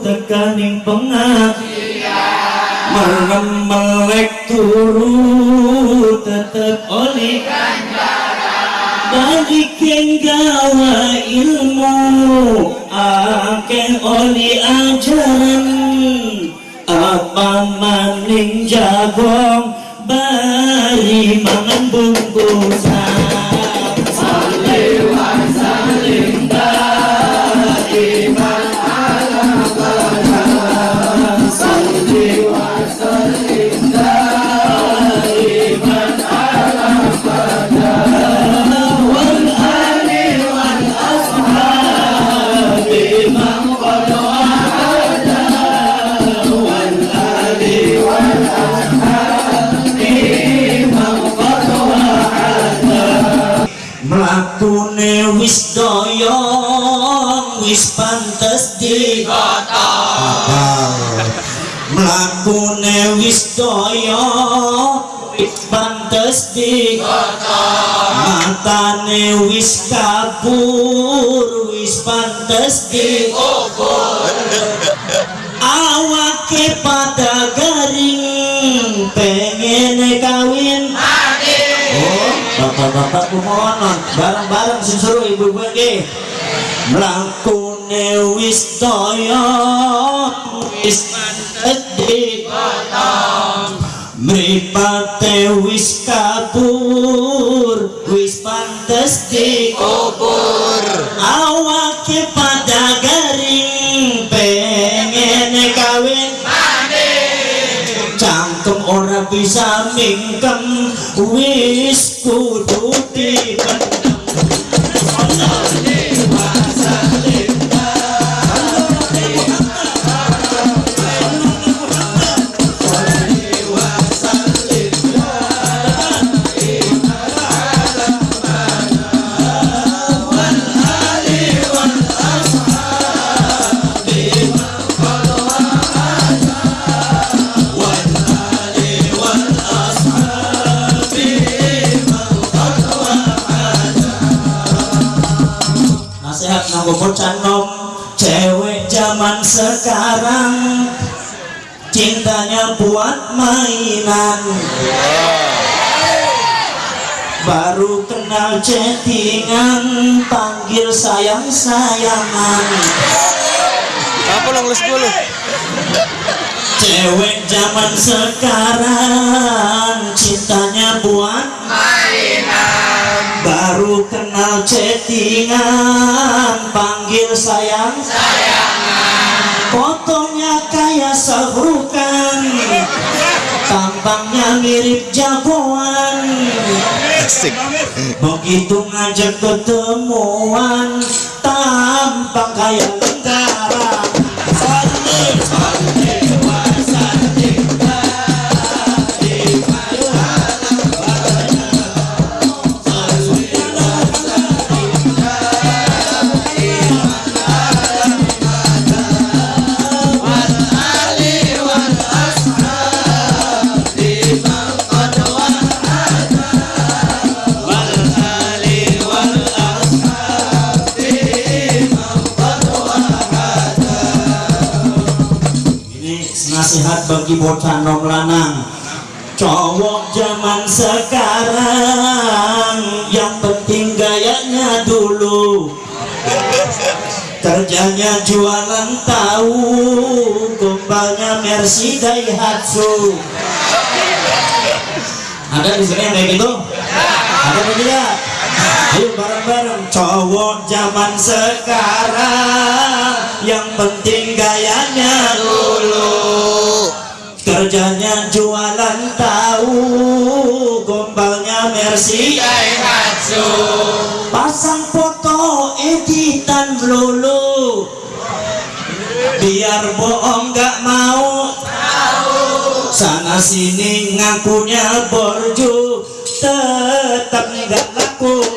tekaning pengajian. Merem melek turu tetep oleh bagi keng gawa ilmu akan oleh ajaran. Apa maning jagong bari mangan bungkusan mlakune wis doyong wis pantes digotong mlakune wis doyong wis pantes digotong matane wis kabur wis pantes dikubur awake bapak-bapak kumohon bareng-bareng sing seru ibu-ibu iki. Mlakune wis toyo wis edhi Mripate wis kabur wis pantes dikubur awake lingam wish ko dhoti bandam nasihat nganggo bocah nom cewek zaman sekarang. Cintanya buat mainan. Baru kenal chattingan panggil sayang sayangan Apa lo ngeles gue lo? cewek zaman sekarang cintanya buat chattingan panggil sayang. Sayangan. Fotonya kayak sahrukan tampangnya mirip jagoan. Asik. begitu ngajak ketemuan tampang kayak tentara nasihat bagi bocah nom lanang. Cowok zaman sekarang Yang penting gayanya dulu. Kerjanya jualan tahu Gombalnya Mercy Daihatsu. Ada di sini yang kayak gitu? Ada apa tidak? Ayo bareng-bareng. Cowok zaman sekarang Yang penting gayanya dulu kerjanya jualan tahu gombalnya Mercy. Daihatsu pasang foto editan lulu. Biar bohong gak mau. Sana sini ngakunya borju tetap nggak laku.